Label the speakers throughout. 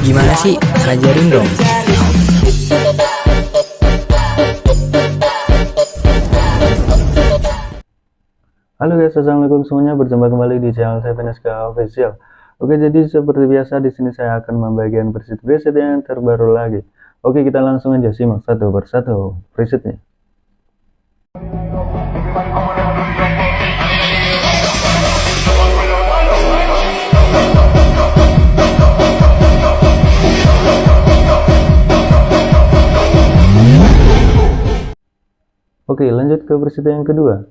Speaker 1: Gimana sih? Ajarin dong.
Speaker 2: Halo guys, assalamualaikum semuanya. Berjumpa kembali di channel saya Veneska Official. Oke, jadi seperti biasa di sini saya akan membagikan preset-preset yang terbaru lagi. Oke, kita langsung aja simak satu persatu presetnya. Oke, lanjut ke preset yang kedua.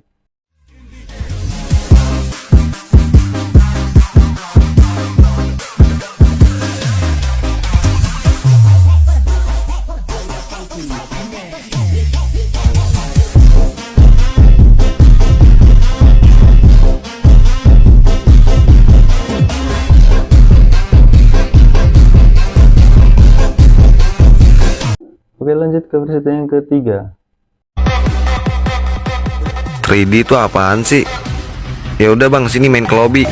Speaker 2: Oke lanjut ke versi yang ketiga
Speaker 3: 3D itu apaan sih? Ya udah bang, sini main ke lobby.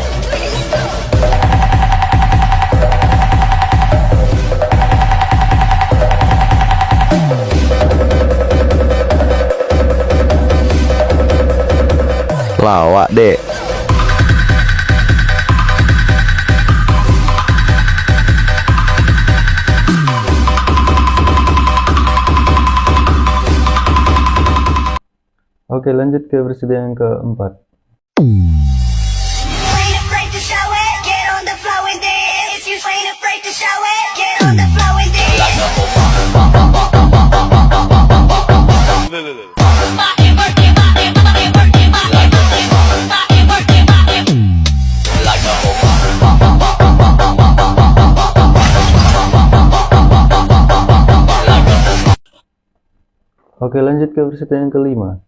Speaker 3: Lawak dek.
Speaker 2: Oke lanjut ke versi yang keempat. Oke lanjut ke versi yang kelima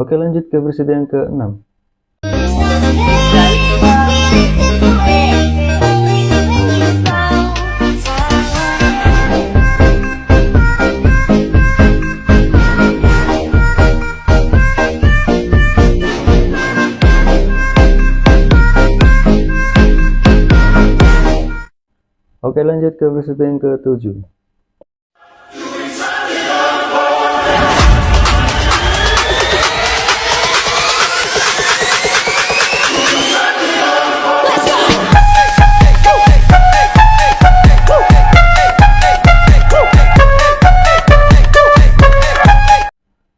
Speaker 2: Oke lanjut ke versi yang ke-6 Oke lanjut ke versi yang ke-7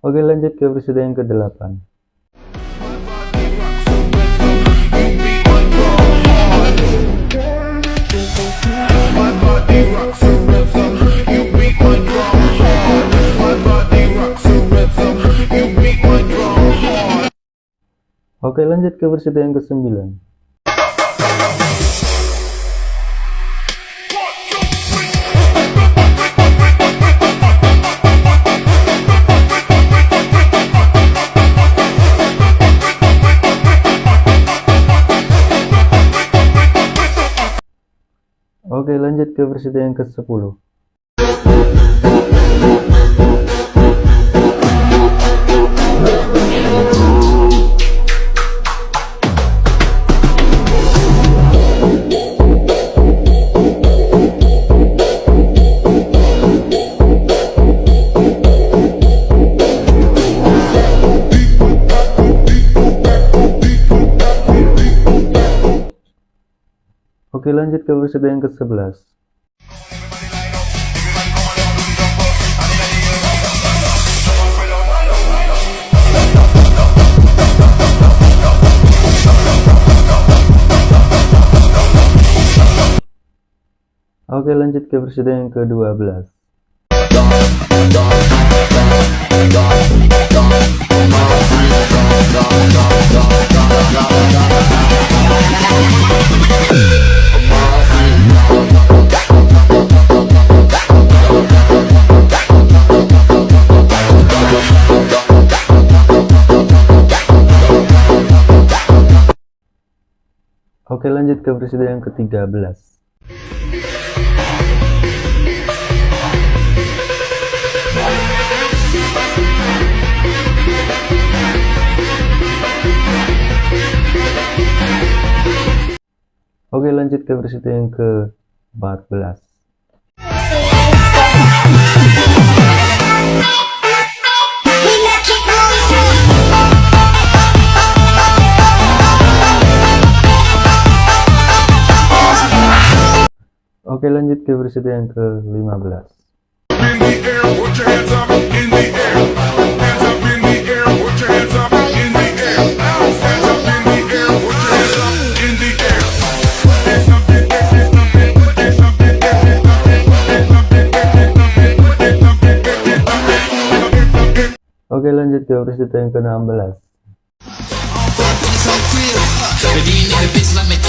Speaker 2: Oke lanjut ke versi yang ke-8 Oke lanjut ke versi yang ke-9 Oke lanjut ke versi yang ke-10 Oke lanjut ke versi yang ke-11 Oke lanjut ke versi yang ke-12 Oke lanjut ke presiden yang ke-13 Oke lanjut ke presiden yang ke-14
Speaker 4: air, hands up. In the air.
Speaker 2: Oke lanjut ke presiden yang ke-16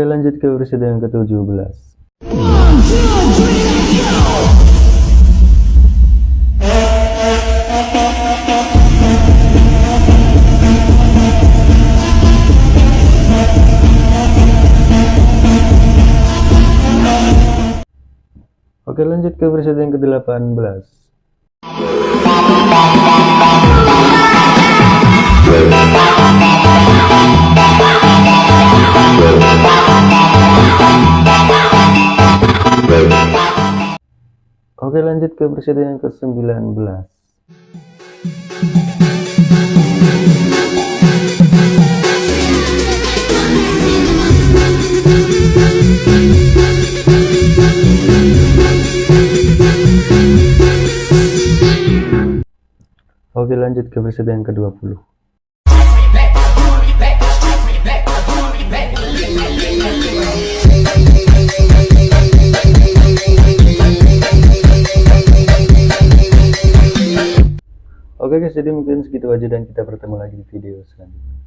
Speaker 2: Oke lanjut ke presiden yang ke-17 Oke lanjut ke presiden yang ke-18 Oke lanjut ke presiden yang ke-19 Oke lanjut ke presiden yang ke-20 guys, jadi mungkin segitu aja dan kita bertemu lagi di video selanjutnya.